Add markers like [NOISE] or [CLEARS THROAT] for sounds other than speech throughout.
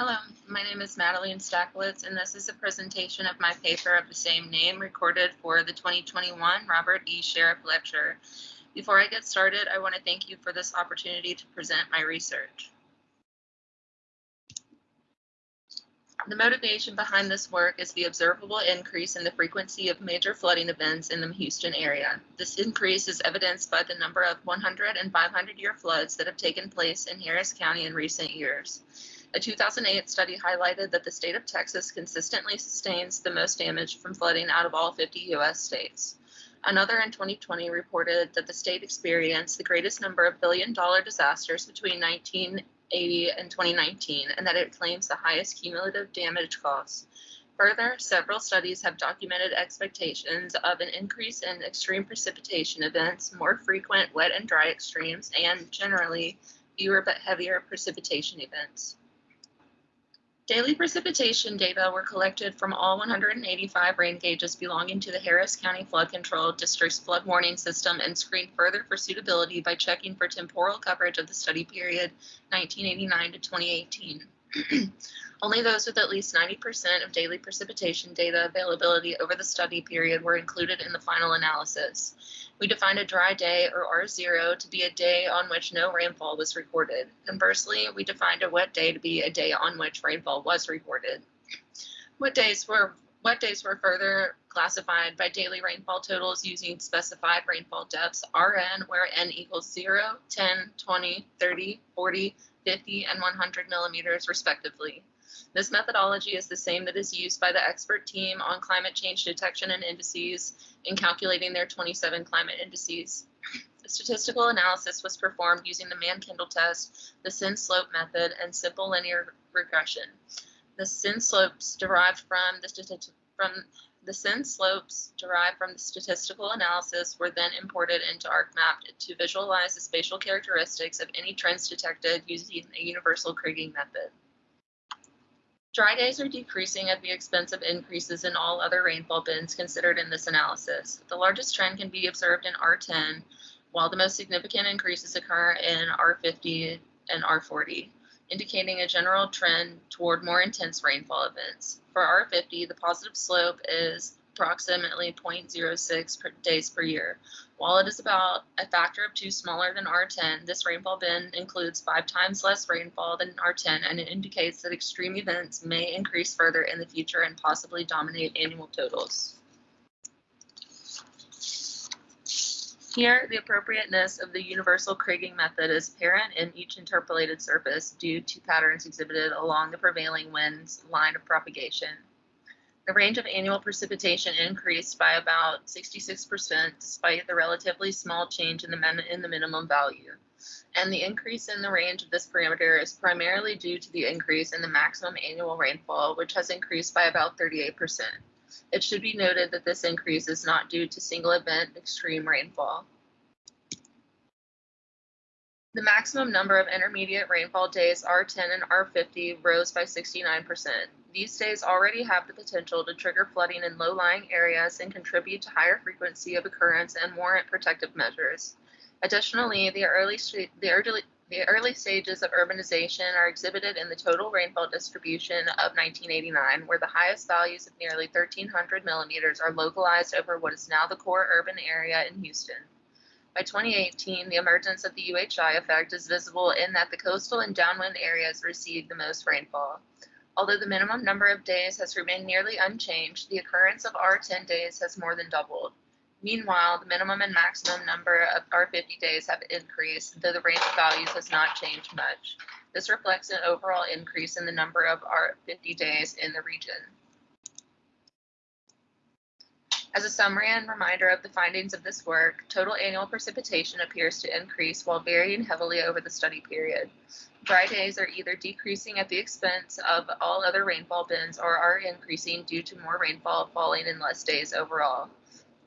Hello, my name is Madeline Stacklitz, and this is a presentation of my paper of the same name recorded for the 2021 Robert E. Sheriff Lecture. Before I get started, I want to thank you for this opportunity to present my research. The motivation behind this work is the observable increase in the frequency of major flooding events in the Houston area. This increase is evidenced by the number of 100 and 500 year floods that have taken place in Harris County in recent years. A 2008 study highlighted that the state of Texas consistently sustains the most damage from flooding out of all 50 U.S. states. Another in 2020 reported that the state experienced the greatest number of billion dollar disasters between 1980 and 2019, and that it claims the highest cumulative damage costs. Further, several studies have documented expectations of an increase in extreme precipitation events, more frequent wet and dry extremes, and generally fewer but heavier precipitation events. Daily precipitation data were collected from all 185 rain gauges belonging to the Harris County Flood Control District's flood warning system and screened further for suitability by checking for temporal coverage of the study period 1989 to 2018. [CLEARS THROAT] Only those with at least 90% of daily precipitation data availability over the study period were included in the final analysis. We defined a dry day, or R0, to be a day on which no rainfall was recorded. Conversely, we defined a wet day to be a day on which rainfall was recorded. Wet days were Wet days were further classified by daily rainfall totals using specified rainfall depths, RN, where N equals 0, 10, 20, 30, 40, 50, and 100 millimeters respectively. This methodology is the same that is used by the expert team on climate change detection and indices in calculating their 27 climate indices. The statistical analysis was performed using the Mann-Kendall test, the Sen-slope method, and simple linear regression. The Sen slopes derived from the from the Sen slopes derived from the statistical analysis were then imported into ArcMap to visualize the spatial characteristics of any trends detected using a universal kriging method. Dry days are decreasing at the expense of increases in all other rainfall bins considered in this analysis. The largest trend can be observed in R10, while the most significant increases occur in R50 and R40, indicating a general trend toward more intense rainfall events. For R50, the positive slope is approximately 0.06 per days per year. While it is about a factor of two smaller than R10, this rainfall bin includes five times less rainfall than R10 and it indicates that extreme events may increase further in the future and possibly dominate annual totals. Here, the appropriateness of the universal kriging method is apparent in each interpolated surface due to patterns exhibited along the prevailing wind's line of propagation. The range of annual precipitation increased by about 66% despite the relatively small change in the, in the minimum value. And the increase in the range of this parameter is primarily due to the increase in the maximum annual rainfall, which has increased by about 38%. It should be noted that this increase is not due to single event extreme rainfall. The maximum number of intermediate rainfall days R10 and R50 rose by 69%. These days already have the potential to trigger flooding in low-lying areas and contribute to higher frequency of occurrence and warrant protective measures. Additionally, the early, the early, the early stages of urbanization are exhibited in the total rainfall distribution of 1989, where the highest values of nearly 1,300 millimeters are localized over what is now the core urban area in Houston. By 2018, the emergence of the UHI effect is visible in that the coastal and downwind areas receive the most rainfall. Although the minimum number of days has remained nearly unchanged, the occurrence of R10 days has more than doubled. Meanwhile, the minimum and maximum number of R50 days have increased, though the range of values has not changed much. This reflects an overall increase in the number of R50 days in the region. As a summary and reminder of the findings of this work, total annual precipitation appears to increase while varying heavily over the study period. Dry days are either decreasing at the expense of all other rainfall bins or are increasing due to more rainfall falling in less days overall.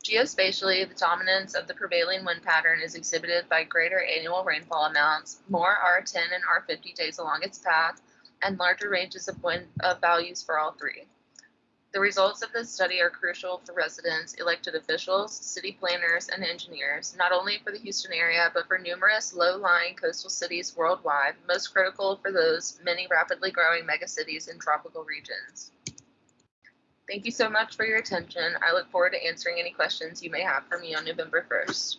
Geospatially, the dominance of the prevailing wind pattern is exhibited by greater annual rainfall amounts, more R10 and R50 days along its path, and larger ranges of wind of values for all three. The results of this study are crucial for residents, elected officials, city planners, and engineers, not only for the Houston area, but for numerous low-lying coastal cities worldwide, most critical for those many rapidly growing megacities in tropical regions. Thank you so much for your attention. I look forward to answering any questions you may have for me on November 1st.